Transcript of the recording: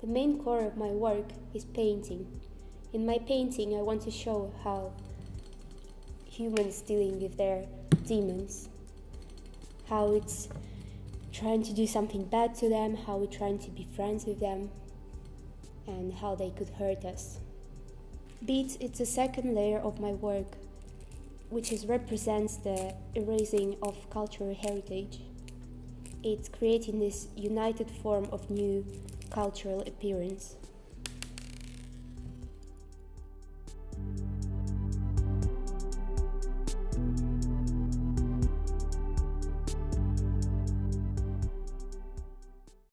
the main core of my work is painting. In my painting, I want to show how humans dealing with their demons, how it's trying to do something bad to them, how we're trying to be friends with them, and how they could hurt us. Beats it's the second layer of my work, which is represents the erasing of cultural heritage. It's creating this united form of new cultural appearance.